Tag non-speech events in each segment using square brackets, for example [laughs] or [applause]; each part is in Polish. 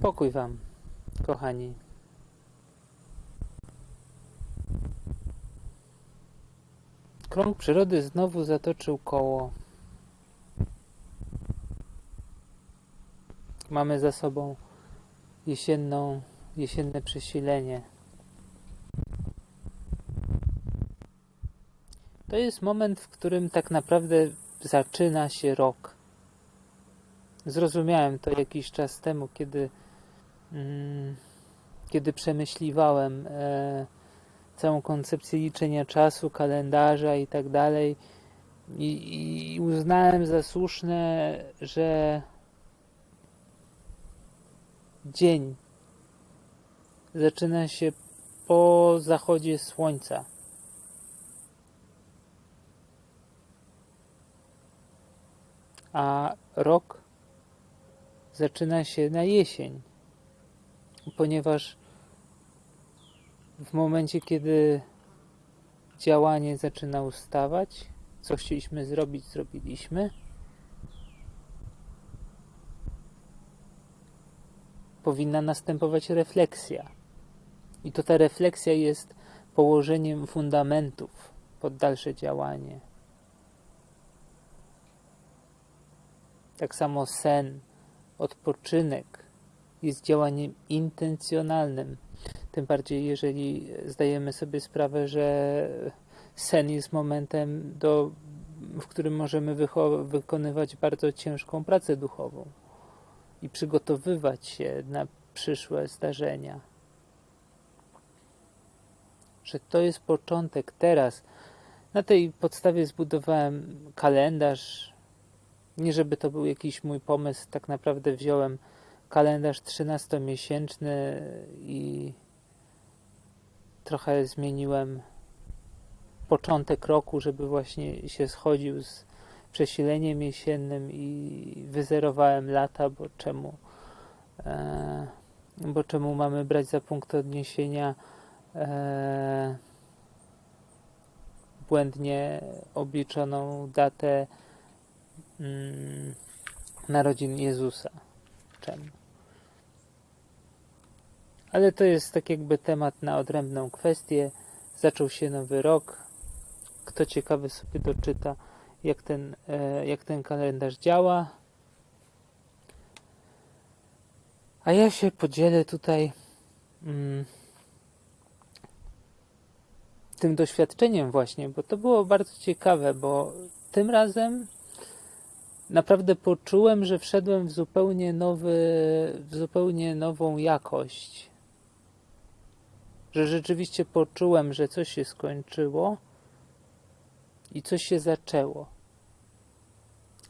Pokój Wam, kochani. Krąg przyrody znowu zatoczył koło. Mamy za sobą jesienną, jesienne przesilenie. To jest moment, w którym tak naprawdę zaczyna się rok. Zrozumiałem to jakiś czas temu, kiedy, kiedy przemyśliwałem e, całą koncepcję liczenia czasu, kalendarza i tak dalej. I, I uznałem za słuszne, że dzień zaczyna się po zachodzie słońca. A rok zaczyna się na jesień, ponieważ w momencie, kiedy działanie zaczyna ustawać, co chcieliśmy zrobić, zrobiliśmy. Powinna następować refleksja. I to ta refleksja jest położeniem fundamentów pod dalsze działanie. Tak samo sen, odpoczynek jest działaniem intencjonalnym. Tym bardziej, jeżeli zdajemy sobie sprawę, że sen jest momentem, do, w którym możemy wykonywać bardzo ciężką pracę duchową i przygotowywać się na przyszłe zdarzenia. Że to jest początek teraz. Na tej podstawie zbudowałem kalendarz. Nie żeby to był jakiś mój pomysł, tak naprawdę wziąłem kalendarz 13-miesięczny i trochę zmieniłem początek roku, żeby właśnie się schodził z przesileniem jesiennym i wyzerowałem lata, bo czemu e, bo czemu mamy brać za punkt odniesienia e, błędnie obliczoną datę mm, narodzin Jezusa? Czemu? Ale to jest tak jakby temat na odrębną kwestię. Zaczął się nowy rok. Kto ciekawy sobie doczyta, jak ten, e, jak ten kalendarz działa. A ja się podzielę tutaj mm, tym doświadczeniem właśnie, bo to było bardzo ciekawe, bo tym razem naprawdę poczułem, że wszedłem w zupełnie nowy, w zupełnie nową jakość że rzeczywiście poczułem, że coś się skończyło i coś się zaczęło.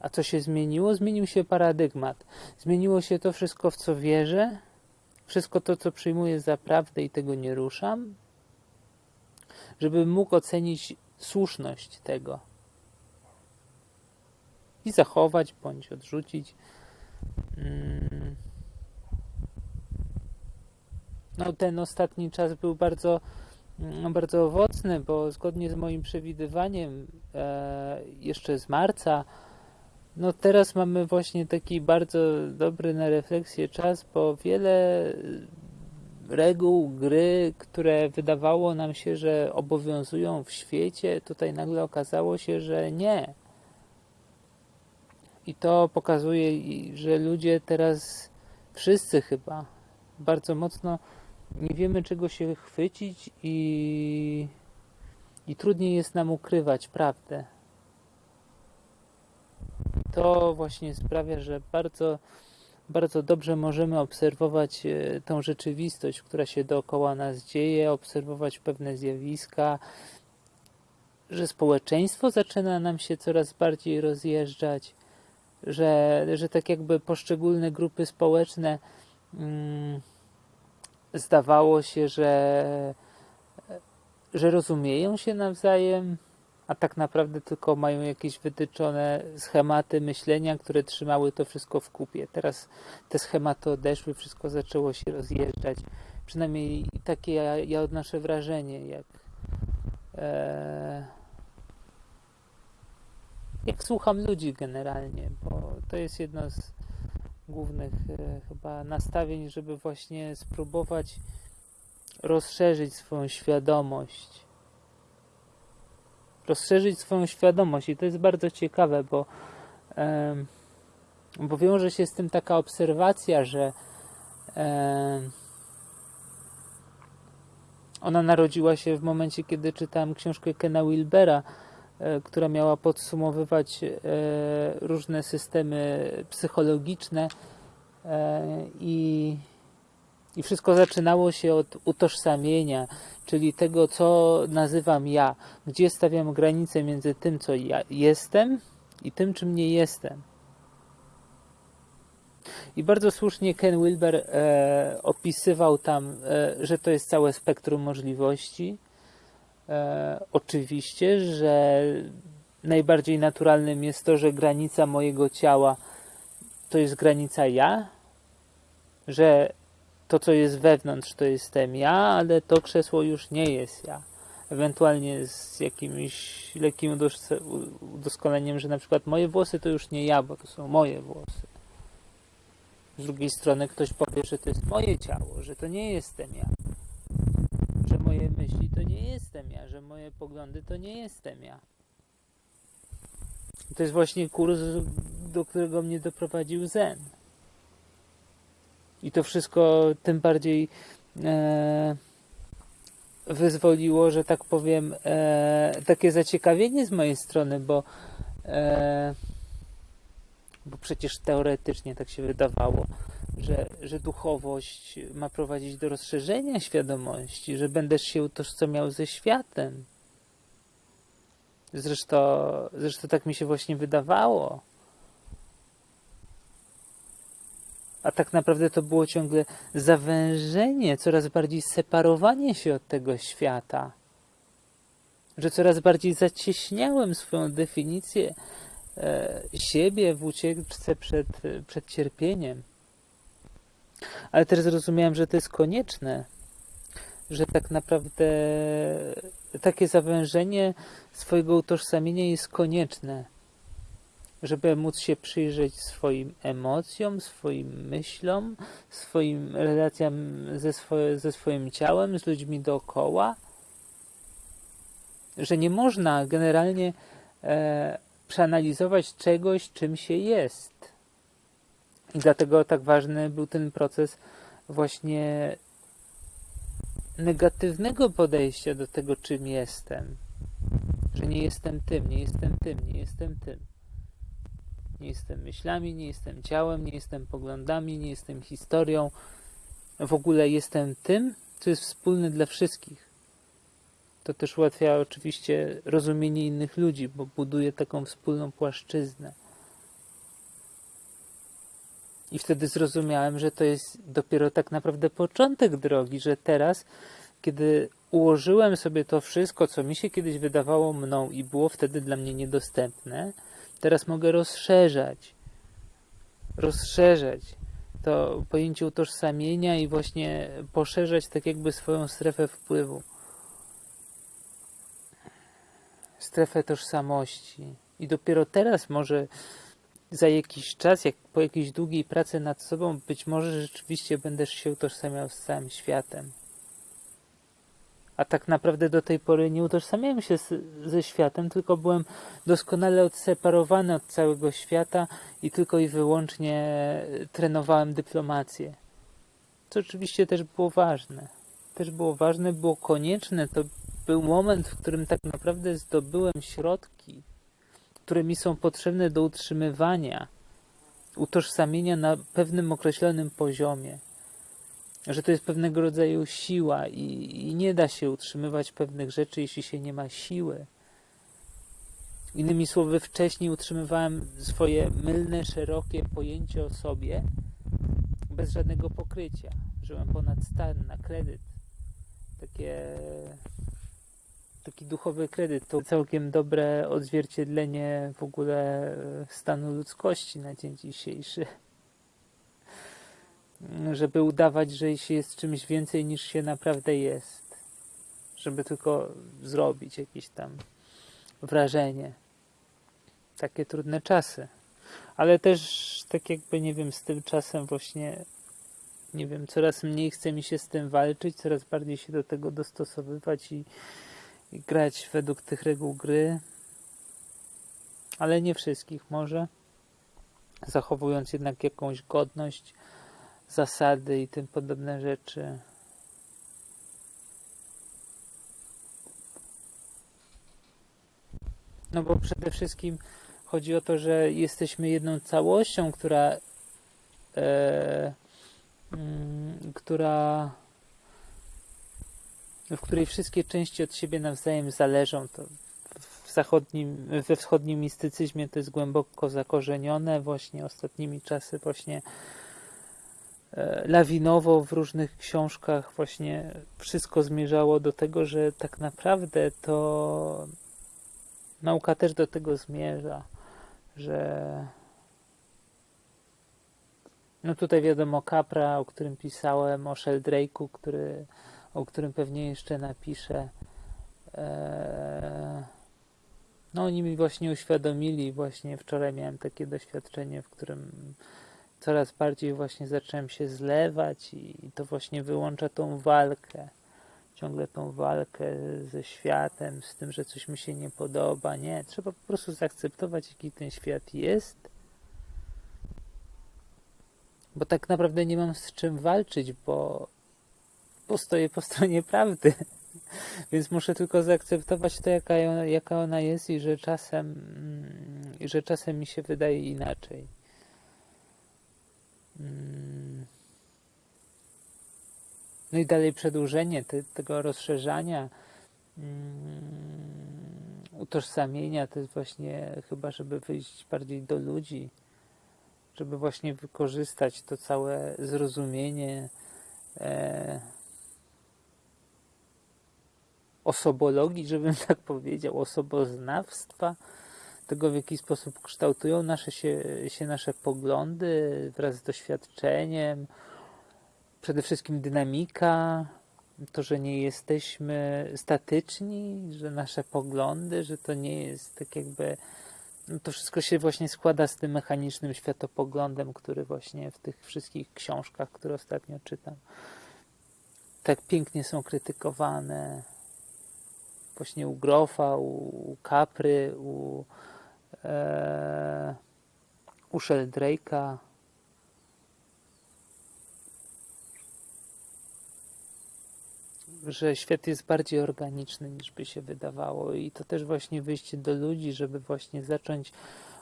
A co się zmieniło? Zmienił się paradygmat. Zmieniło się to wszystko, w co wierzę, wszystko to, co przyjmuję za prawdę i tego nie ruszam, żeby mógł ocenić słuszność tego i zachować bądź odrzucić. Hmm no, ten ostatni czas był bardzo, mm, bardzo owocny, bo zgodnie z moim przewidywaniem e, jeszcze z marca, no teraz mamy właśnie taki bardzo dobry na refleksję czas, bo wiele reguł gry, które wydawało nam się, że obowiązują w świecie, tutaj nagle okazało się, że nie. I to pokazuje, że ludzie teraz, wszyscy chyba, bardzo mocno nie wiemy czego się chwycić i, i trudniej jest nam ukrywać prawdę. To właśnie sprawia, że bardzo, bardzo dobrze możemy obserwować e, tą rzeczywistość, która się dookoła nas dzieje, obserwować pewne zjawiska, że społeczeństwo zaczyna nam się coraz bardziej rozjeżdżać, że, że tak jakby poszczególne grupy społeczne. Mm, zdawało się, że, że rozumieją się nawzajem, a tak naprawdę tylko mają jakieś wytyczone schematy myślenia, które trzymały to wszystko w kupie. Teraz te schematy odeszły, wszystko zaczęło się rozjeżdżać. Przynajmniej takie ja, ja odnoszę wrażenie, jak, e, jak słucham ludzi generalnie, bo to jest jedno z głównych e, chyba nastawień, żeby właśnie spróbować rozszerzyć swoją świadomość. Rozszerzyć swoją świadomość i to jest bardzo ciekawe, bo, bo wiąże się z tym taka obserwacja, że ona narodziła się w momencie, kiedy czytałem książkę Kena Wilbera, która miała podsumowywać e, różne systemy psychologiczne e, i, i wszystko zaczynało się od utożsamienia, czyli tego, co nazywam ja, gdzie stawiam granicę między tym, co ja jestem i tym, czym nie jestem. I bardzo słusznie Ken Wilber e, opisywał tam, e, że to jest całe spektrum możliwości. E, oczywiście, że najbardziej naturalnym jest to, że granica mojego ciała to jest granica ja, że to, co jest wewnątrz, to jestem ja, ale to krzesło już nie jest ja. Ewentualnie z jakimś lekkim udoskonaleniem, że na przykład moje włosy to już nie ja, bo to są moje włosy. Z drugiej strony ktoś powie, że to jest moje ciało, że to nie jestem ja. Moje myśli to nie jestem ja, że moje poglądy to nie jestem ja. To jest właśnie kurs, do którego mnie doprowadził Zen. I to wszystko tym bardziej e, wyzwoliło, że tak powiem, e, takie zaciekawienie z mojej strony, bo e, bo przecież teoretycznie tak się wydawało, że, że duchowość ma prowadzić do rozszerzenia świadomości, że będziesz się utożsamiał ze światem. Zresztą, zresztą tak mi się właśnie wydawało. A tak naprawdę to było ciągle zawężenie, coraz bardziej separowanie się od tego świata. Że coraz bardziej zacieśniałem swoją definicję E, siebie w ucieczce przed, przed cierpieniem. Ale też zrozumiałem, że to jest konieczne, że tak naprawdę takie zawężenie swojego utożsamienia jest konieczne, żeby móc się przyjrzeć swoim emocjom, swoim myślom, swoim relacjom ze, swoje, ze swoim ciałem, z ludźmi dookoła, że nie można generalnie e, przeanalizować czegoś, czym się jest. I dlatego tak ważny był ten proces właśnie negatywnego podejścia do tego, czym jestem. Że nie jestem tym, nie jestem tym, nie jestem tym. Nie jestem myślami, nie jestem ciałem, nie jestem poglądami, nie jestem historią. W ogóle jestem tym, co jest wspólne dla wszystkich. To też ułatwia oczywiście rozumienie innych ludzi, bo buduje taką wspólną płaszczyznę. I wtedy zrozumiałem, że to jest dopiero tak naprawdę początek drogi, że teraz, kiedy ułożyłem sobie to wszystko, co mi się kiedyś wydawało mną i było wtedy dla mnie niedostępne, teraz mogę rozszerzać. Rozszerzać to pojęcie utożsamienia i właśnie poszerzać tak jakby swoją strefę wpływu strefę tożsamości. I dopiero teraz może za jakiś czas, jak po jakiejś długiej pracy nad sobą, być może rzeczywiście będziesz się utożsamiał z całym światem. A tak naprawdę do tej pory nie utożsamiałem się z, ze światem, tylko byłem doskonale odseparowany od całego świata i tylko i wyłącznie trenowałem dyplomację. Co oczywiście też było ważne. Też było ważne, było konieczne, to był moment, w którym tak naprawdę zdobyłem środki, które mi są potrzebne do utrzymywania utożsamienia na pewnym określonym poziomie. Że to jest pewnego rodzaju siła i, i nie da się utrzymywać pewnych rzeczy, jeśli się nie ma siły. Innymi słowy, wcześniej utrzymywałem swoje mylne, szerokie pojęcie o sobie bez żadnego pokrycia. Żyłem ponad stan, na kredyt. Takie taki duchowy kredyt to całkiem dobre odzwierciedlenie w ogóle e, stanu ludzkości na dzień dzisiejszy. [laughs] Żeby udawać, że się jest czymś więcej niż się naprawdę jest. Żeby tylko zrobić jakieś tam wrażenie. Takie trudne czasy. ale też tak jakby, nie wiem, z tym czasem właśnie, nie wiem, coraz mniej chce mi się z tym walczyć, coraz bardziej się do tego dostosowywać i, i grać według tych reguł gry, ale nie wszystkich może, zachowując jednak jakąś godność, zasady i tym podobne rzeczy. No bo przede wszystkim chodzi o to, że jesteśmy jedną całością, która e, mm, która w której wszystkie części od siebie nawzajem zależą. To w zachodnim, we wschodnim mistycyzmie to jest głęboko zakorzenione. Właśnie ostatnimi czasy właśnie e, lawinowo w różnych książkach właśnie wszystko zmierzało do tego, że tak naprawdę to nauka też do tego zmierza, że no tutaj wiadomo Capra, o którym pisałem, o Sheldrake'u, który, o którym pewnie jeszcze napiszę. Eee, no oni mi właśnie uświadomili, właśnie wczoraj miałem takie doświadczenie, w którym coraz bardziej właśnie zacząłem się zlewać i to właśnie wyłącza tą walkę ciągle tą walkę ze światem, z tym, że coś mi się nie podoba. Nie, trzeba po prostu zaakceptować, jaki ten świat jest. Bo tak naprawdę nie mam z czym walczyć, bo, bo stoję po stronie prawdy. [laughs] Więc muszę tylko zaakceptować to, jaka, jaka ona jest i że czasem, mm, i że czasem mi się wydaje inaczej. Hmm. No i dalej przedłużenie te, tego rozszerzania, um, utożsamienia, to jest właśnie chyba, żeby wyjść bardziej do ludzi, żeby właśnie wykorzystać to całe zrozumienie e, osobologii, żebym tak powiedział, osoboznawstwa, tego w jaki sposób kształtują nasze się, się nasze poglądy wraz z doświadczeniem, przede wszystkim dynamika, to, że nie jesteśmy statyczni, że nasze poglądy, że to nie jest tak jakby. No to wszystko się właśnie składa z tym mechanicznym światopoglądem, który właśnie w tych wszystkich książkach, które ostatnio czytam, tak pięknie są krytykowane. Właśnie u Grofa, u Capry, u, e, u Sheldrake'a, że świat jest bardziej organiczny niż by się wydawało. I to też właśnie wyjście do ludzi, żeby właśnie zacząć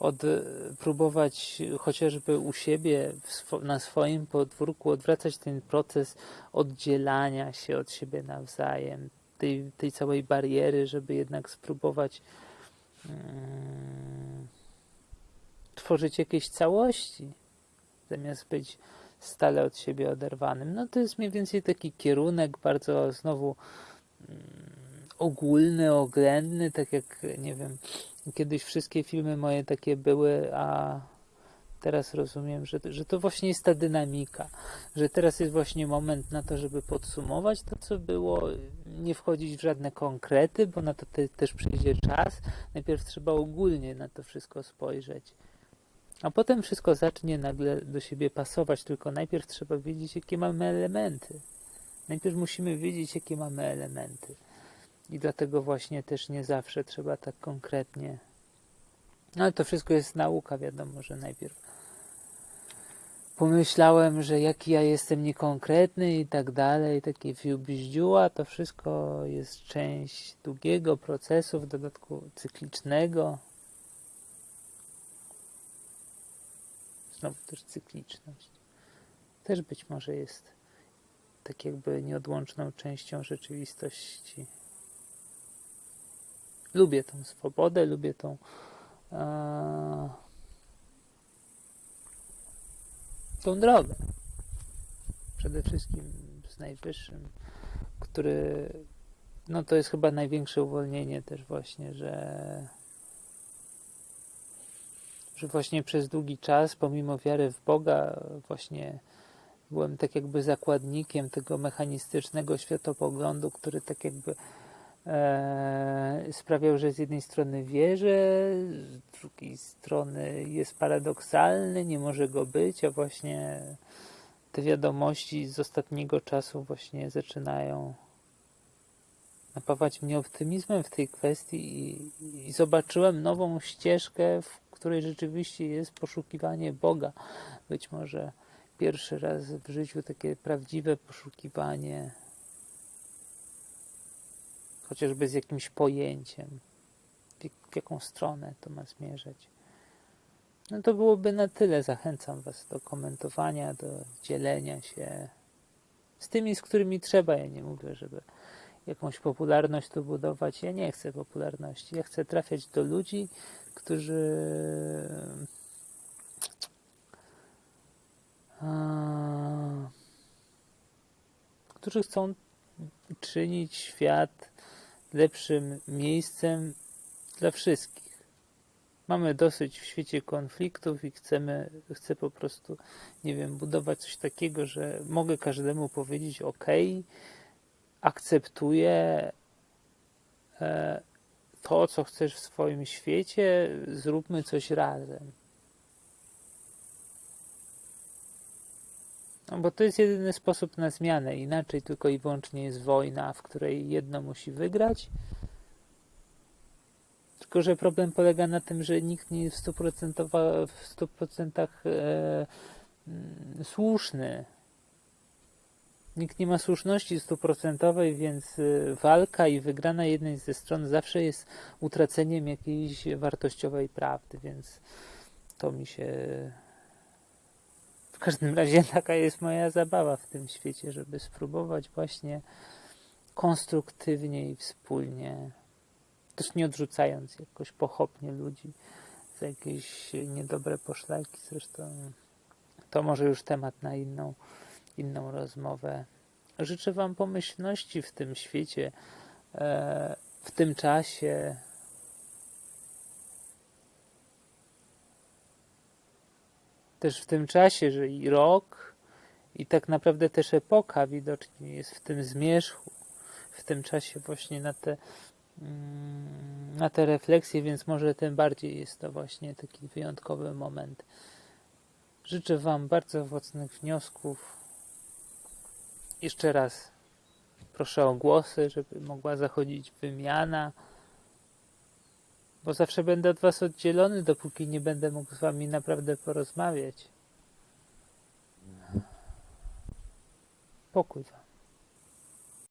od, e, próbować chociażby u siebie swo, na swoim podwórku odwracać ten proces oddzielania się od siebie nawzajem, tej, tej całej bariery, żeby jednak spróbować hmm, tworzyć jakieś całości, zamiast być stale od siebie oderwanym. No to jest mniej więcej taki kierunek bardzo znowu mm, ogólny, oględny, tak jak nie wiem, kiedyś wszystkie filmy moje takie były, a teraz rozumiem, że, że to właśnie jest ta dynamika, że teraz jest właśnie moment na to, żeby podsumować to, co było, nie wchodzić w żadne konkrety, bo na to te, też przyjdzie czas. Najpierw trzeba ogólnie na to wszystko spojrzeć. A potem wszystko zacznie nagle do siebie pasować, tylko najpierw trzeba wiedzieć, jakie mamy elementy. Najpierw musimy wiedzieć, jakie mamy elementy. I dlatego właśnie też nie zawsze trzeba tak konkretnie. No ale to wszystko jest nauka, wiadomo, że najpierw pomyślałem, że jaki ja jestem niekonkretny i tak dalej, takie fiubździuła, to wszystko jest część długiego procesu, w dodatku cyklicznego, znowu też cykliczność. Też być może jest tak jakby nieodłączną częścią rzeczywistości. Lubię tą swobodę, lubię tą tą drogę. Przede wszystkim z najwyższym, który no to jest chyba największe uwolnienie też właśnie, że że właśnie przez długi czas, pomimo wiary w Boga, właśnie byłem tak jakby zakładnikiem tego mechanistycznego światopoglądu, który tak jakby e, sprawiał, że z jednej strony wierzę, z drugiej strony jest paradoksalny, nie może go być, a właśnie te wiadomości z ostatniego czasu właśnie zaczynają napawać mnie optymizmem w tej kwestii i, i zobaczyłem nową ścieżkę, w której rzeczywiście jest poszukiwanie Boga. Być może pierwszy raz w życiu takie prawdziwe poszukiwanie, chociażby z jakimś pojęciem, w, jak- w jaką stronę to ma zmierzać. No to byłoby na tyle. Zachęcam Was do komentowania, do dzielenia się z tymi, z którymi trzeba. Ja nie mówię, żeby jakąś popularność tu budować. Ja nie chcę popularności. Ja chcę trafiać do ludzi, którzy którzy chcą czynić świat lepszym miejscem dla wszystkich. Mamy dosyć w świecie konfliktów i chcemy, chcę po prostu, nie wiem, budować coś takiego, że mogę każdemu powiedzieć OK, akceptuję e, to, co chcesz w swoim świecie, zróbmy coś razem. Bo to jest jedyny sposób na zmianę. Inaczej tylko i wyłącznie jest wojna, w której jedno musi wygrać. Tylko, że problem polega na tym, że nikt nie jest w 100%, w 100% e, mm, słuszny. Nikt nie ma słuszności stuprocentowej, więc y, walka i wygrana jednej ze stron zawsze jest utraceniem jakiejś wartościowej prawdy, więc to mi się. Każdym razie [laughs] taka jest moja zabawa w tym świecie, żeby spróbować właśnie konstruktywnie i wspólnie, też nie odrzucając jakoś pochopnie ludzi za jakieś niedobre poszlaki. Zresztą to może już temat na inną inną rozmowę. Życzę Wam pomyślności w tym świecie, e, w tym czasie. Też w tym czasie, że i rok, i tak naprawdę też epoka widocznie jest w tym zmierzchu, w tym czasie właśnie na te, mm, na te refleksje, więc może tym bardziej jest to właśnie taki wyjątkowy moment. Życzę Wam bardzo owocnych wniosków. Jeszcze raz proszę o głosy, żeby mogła zachodzić wymiana, bo zawsze będę od Was oddzielony, dopóki nie będę mógł z Wami naprawdę porozmawiać. Pokój Wam.